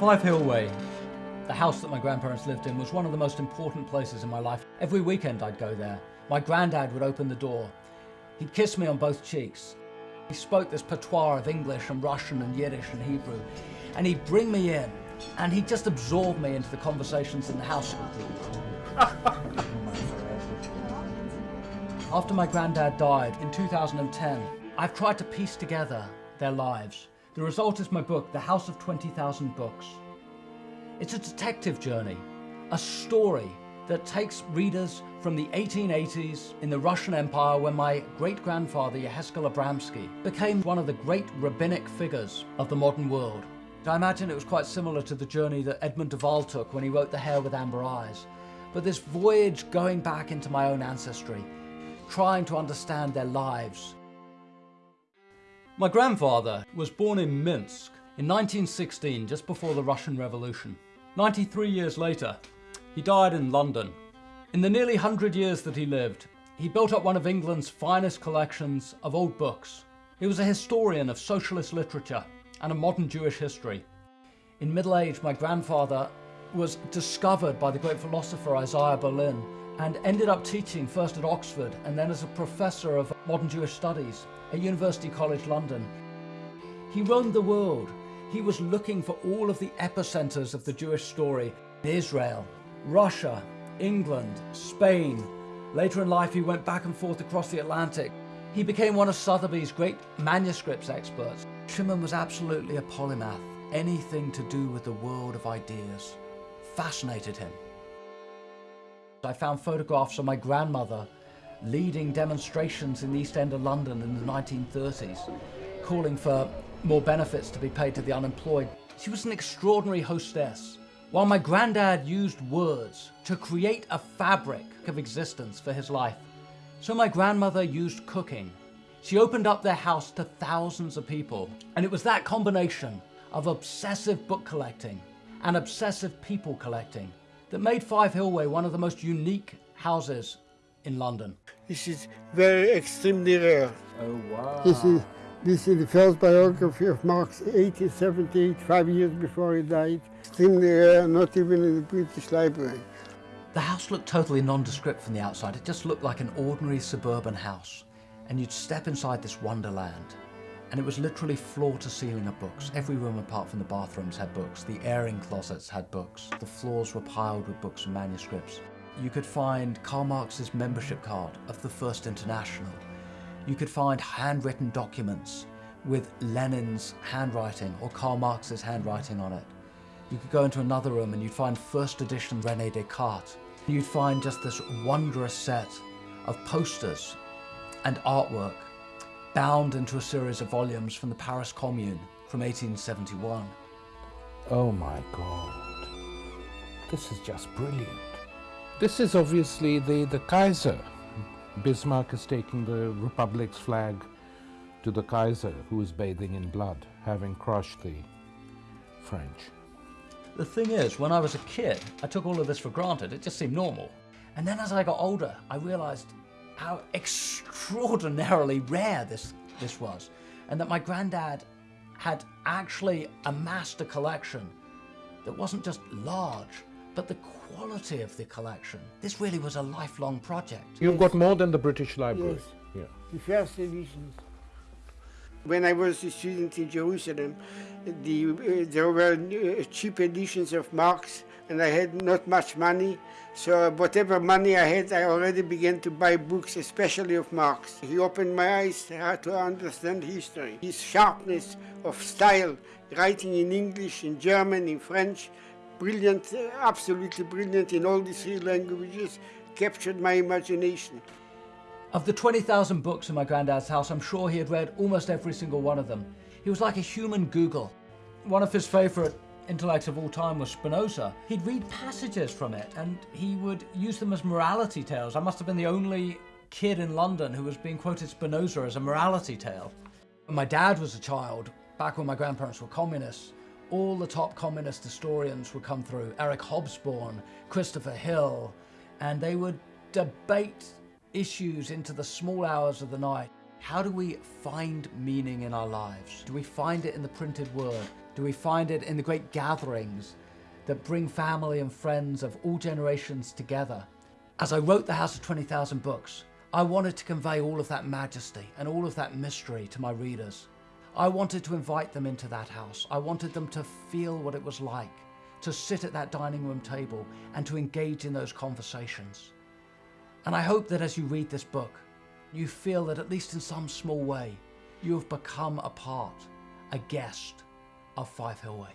Five Hillway, the house that my grandparents lived in, was one of the most important places in my life. Every weekend I'd go there. My granddad would open the door. He'd kiss me on both cheeks. He spoke this patois of English and Russian and Yiddish and Hebrew. And he'd bring me in and he'd just absorb me into the conversations in the house. After my granddad died in 2010, I've tried to piece together their lives. The result is my book, The House of 20,000 Books. It's a detective journey, a story that takes readers from the 1880s in the Russian Empire when my great-grandfather Yehezkel Abramsky became one of the great rabbinic figures of the modern world. I imagine it was quite similar to the journey that Edmund de Waal took when he wrote The Hare with Amber Eyes. But this voyage going back into my own ancestry, trying to understand their lives, my grandfather was born in Minsk in 1916, just before the Russian Revolution. 93 years later, he died in London. In the nearly 100 years that he lived, he built up one of England's finest collections of old books. He was a historian of socialist literature and of modern Jewish history. In middle age, my grandfather was discovered by the great philosopher Isaiah Berlin and ended up teaching first at Oxford and then as a professor of modern Jewish studies at University College London. He roamed the world. He was looking for all of the epicenters of the Jewish story. Israel, Russia, England, Spain. Later in life he went back and forth across the Atlantic. He became one of Sotheby's great manuscripts experts. Chimen was absolutely a polymath. Anything to do with the world of ideas fascinated him. I found photographs of my grandmother leading demonstrations in the East End of London in the 1930s, calling for more benefits to be paid to the unemployed. She was an extraordinary hostess. While my granddad used words to create a fabric of existence for his life, so my grandmother used cooking. She opened up their house to thousands of people, and it was that combination of obsessive book collecting and obsessive people collecting that made Five Hillway one of the most unique houses in London. This is very extremely rare. Oh, wow. This is, this is the first biography of Marx, 1878, five years before he died. Extremely rare, not even in the British Library. The house looked totally nondescript from the outside. It just looked like an ordinary suburban house. And you'd step inside this wonderland. And it was literally floor to ceiling of books. Every room apart from the bathrooms had books. The airing closets had books. The floors were piled with books and manuscripts you could find Karl Marx's membership card of the First International. You could find handwritten documents with Lenin's handwriting or Karl Marx's handwriting on it. You could go into another room and you'd find first edition Rene Descartes. You'd find just this wondrous set of posters and artwork bound into a series of volumes from the Paris Commune from 1871. Oh my God. This is just brilliant. This is obviously the, the Kaiser. Bismarck is taking the Republic's flag to the Kaiser, who is bathing in blood, having crushed the French. The thing is, when I was a kid, I took all of this for granted. It just seemed normal. And then as I got older, I realized how extraordinarily rare this, this was. And that my granddad had actually amassed a collection that wasn't just large, but the quality of the collection. This really was a lifelong project. You've got more than the British Library. Yes. Yeah. The first editions. When I was a student in Jerusalem, the, uh, there were uh, cheap editions of Marx and I had not much money. So whatever money I had, I already began to buy books, especially of Marx. He opened my eyes to understand history. His sharpness of style, writing in English, in German, in French, brilliant, absolutely brilliant in all these three languages, captured my imagination. Of the 20,000 books in my granddad's house, I'm sure he had read almost every single one of them. He was like a human Google. One of his favorite intellects of all time was Spinoza. He'd read passages from it and he would use them as morality tales. I must have been the only kid in London who was being quoted Spinoza as a morality tale. When my dad was a child, back when my grandparents were communists, all the top communist historians would come through, Eric Hobsbawm, Christopher Hill, and they would debate issues into the small hours of the night. How do we find meaning in our lives? Do we find it in the printed word? Do we find it in the great gatherings that bring family and friends of all generations together? As I wrote The House of 20,000 Books, I wanted to convey all of that majesty and all of that mystery to my readers. I wanted to invite them into that house. I wanted them to feel what it was like to sit at that dining room table and to engage in those conversations. And I hope that as you read this book, you feel that at least in some small way, you have become a part, a guest of Five Hillway.